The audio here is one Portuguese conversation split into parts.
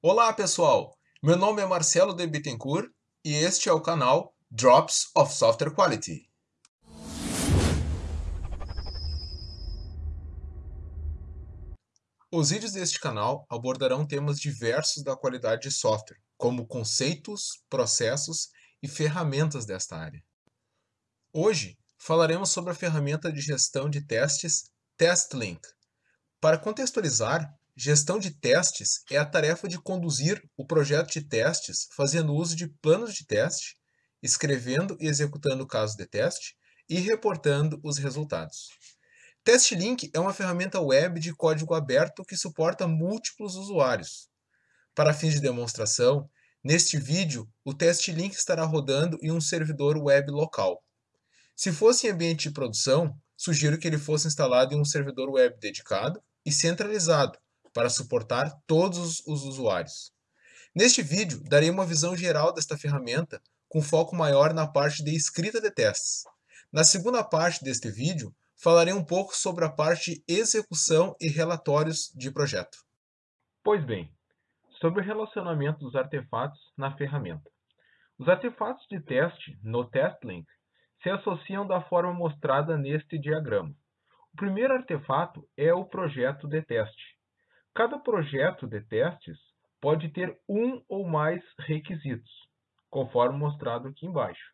Olá pessoal, meu nome é Marcelo de Bittencourt e este é o canal Drops of Software Quality. Os vídeos deste canal abordarão temas diversos da qualidade de software, como conceitos, processos e ferramentas desta área. Hoje falaremos sobre a ferramenta de gestão de testes TestLink. Para contextualizar, Gestão de testes é a tarefa de conduzir o projeto de testes fazendo uso de planos de teste, escrevendo e executando casos de teste e reportando os resultados. TestLink é uma ferramenta web de código aberto que suporta múltiplos usuários. Para fins de demonstração, neste vídeo o TestLink estará rodando em um servidor web local. Se fosse em ambiente de produção, sugiro que ele fosse instalado em um servidor web dedicado e centralizado, para suportar todos os usuários. Neste vídeo, darei uma visão geral desta ferramenta, com foco maior na parte de escrita de testes. Na segunda parte deste vídeo, falarei um pouco sobre a parte de execução e relatórios de projeto. Pois bem, sobre o relacionamento dos artefatos na ferramenta. Os artefatos de teste no TestLink se associam da forma mostrada neste diagrama. O primeiro artefato é o projeto de teste. Cada projeto de testes pode ter um ou mais requisitos, conforme mostrado aqui embaixo.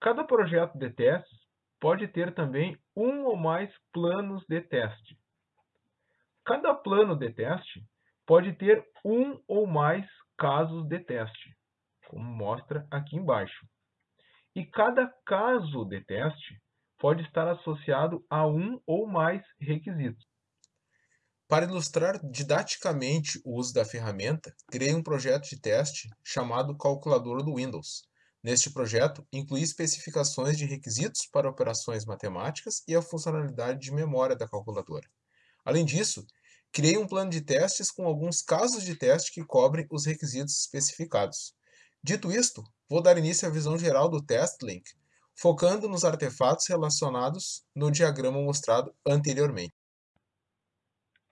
Cada projeto de testes pode ter também um ou mais planos de teste. Cada plano de teste pode ter um ou mais casos de teste, como mostra aqui embaixo. E cada caso de teste pode estar associado a um ou mais requisitos. Para ilustrar didaticamente o uso da ferramenta, criei um projeto de teste chamado Calculadora do Windows. Neste projeto, incluí especificações de requisitos para operações matemáticas e a funcionalidade de memória da calculadora. Além disso, criei um plano de testes com alguns casos de teste que cobrem os requisitos especificados. Dito isto, vou dar início à visão geral do TestLink, focando nos artefatos relacionados no diagrama mostrado anteriormente.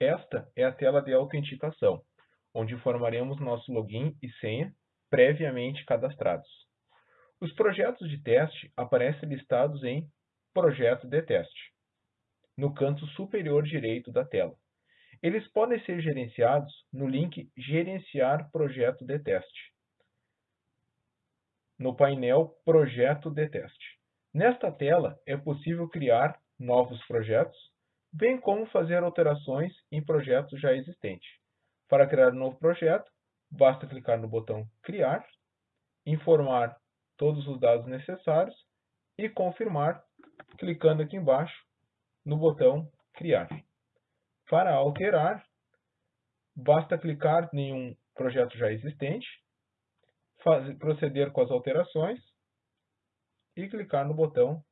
Esta é a tela de autenticação, onde informaremos nosso login e senha previamente cadastrados. Os projetos de teste aparecem listados em Projeto de teste, no canto superior direito da tela. Eles podem ser gerenciados no link Gerenciar projeto de teste, no painel Projeto de teste. Nesta tela é possível criar novos projetos bem como fazer alterações em projetos já existentes. Para criar um novo projeto, basta clicar no botão Criar, informar todos os dados necessários e confirmar, clicando aqui embaixo no botão Criar. Para alterar, basta clicar em um projeto já existente, fazer, proceder com as alterações e clicar no botão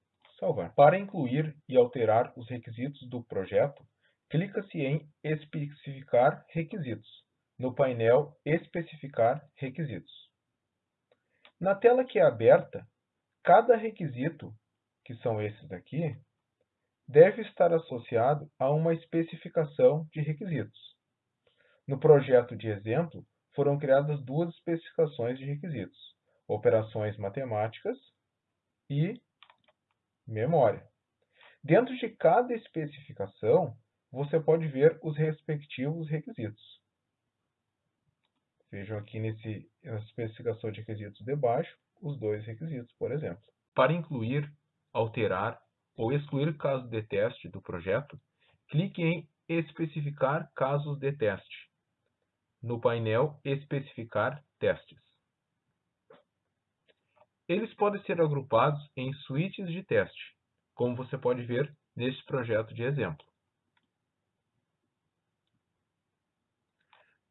salvar. Para incluir e alterar os requisitos do projeto, clica-se em Especificar requisitos, no painel Especificar requisitos. Na tela que é aberta, cada requisito, que são esses aqui, deve estar associado a uma especificação de requisitos. No projeto de exemplo, foram criadas duas especificações de requisitos, operações matemáticas e memória. Dentro de cada especificação, você pode ver os respectivos requisitos. Vejam aqui nesse, nessa especificação de requisitos de baixo, os dois requisitos, por exemplo. Para incluir, alterar ou excluir casos de teste do projeto, clique em Especificar casos de teste, no painel Especificar testes. Eles podem ser agrupados em suítes de teste, como você pode ver neste projeto de exemplo.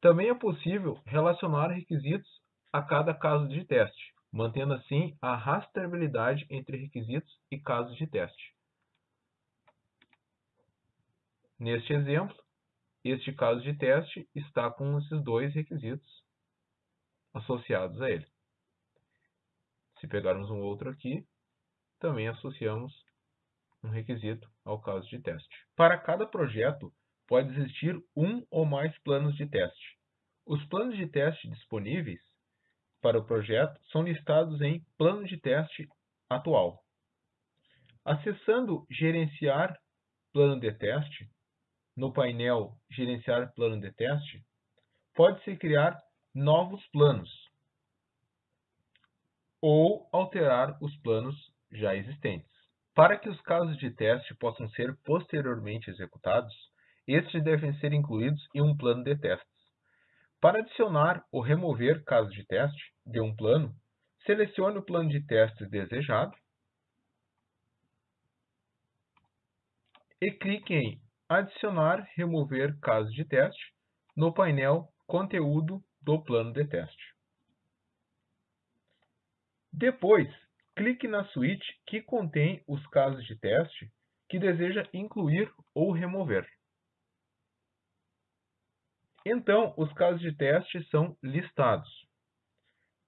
Também é possível relacionar requisitos a cada caso de teste, mantendo assim a rastreabilidade entre requisitos e casos de teste. Neste exemplo, este caso de teste está com esses dois requisitos associados a ele. Se pegarmos um outro aqui, também associamos um requisito ao caso de teste. Para cada projeto, pode existir um ou mais planos de teste. Os planos de teste disponíveis para o projeto são listados em Plano de Teste Atual. Acessando Gerenciar Plano de Teste, no painel Gerenciar Plano de Teste, pode-se criar novos planos ou alterar os planos já existentes. Para que os casos de teste possam ser posteriormente executados, estes devem ser incluídos em um plano de testes. Para adicionar ou remover casos de teste de um plano, selecione o plano de testes desejado e clique em Adicionar, remover casos de teste no painel Conteúdo do plano de teste. Depois, clique na suíte que contém os casos de teste que deseja incluir ou remover. Então, os casos de teste são listados.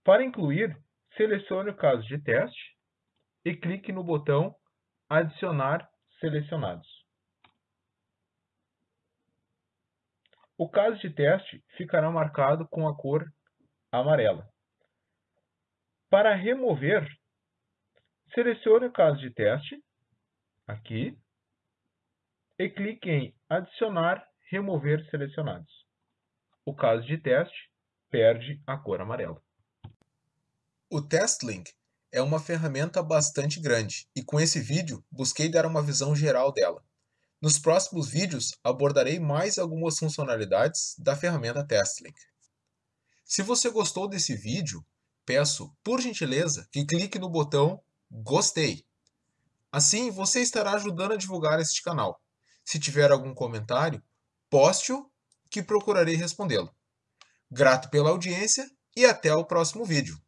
Para incluir, selecione o caso de teste e clique no botão Adicionar selecionados. O caso de teste ficará marcado com a cor amarela. Para remover, selecione o caso de teste, aqui, e clique em Adicionar, Remover selecionados. O caso de teste perde a cor amarela. O TestLink é uma ferramenta bastante grande e com esse vídeo busquei dar uma visão geral dela. Nos próximos vídeos abordarei mais algumas funcionalidades da ferramenta TestLink. Se você gostou desse vídeo, peço, por gentileza, que clique no botão Gostei. Assim, você estará ajudando a divulgar este canal. Se tiver algum comentário, poste-o que procurarei respondê-lo. Grato pela audiência e até o próximo vídeo.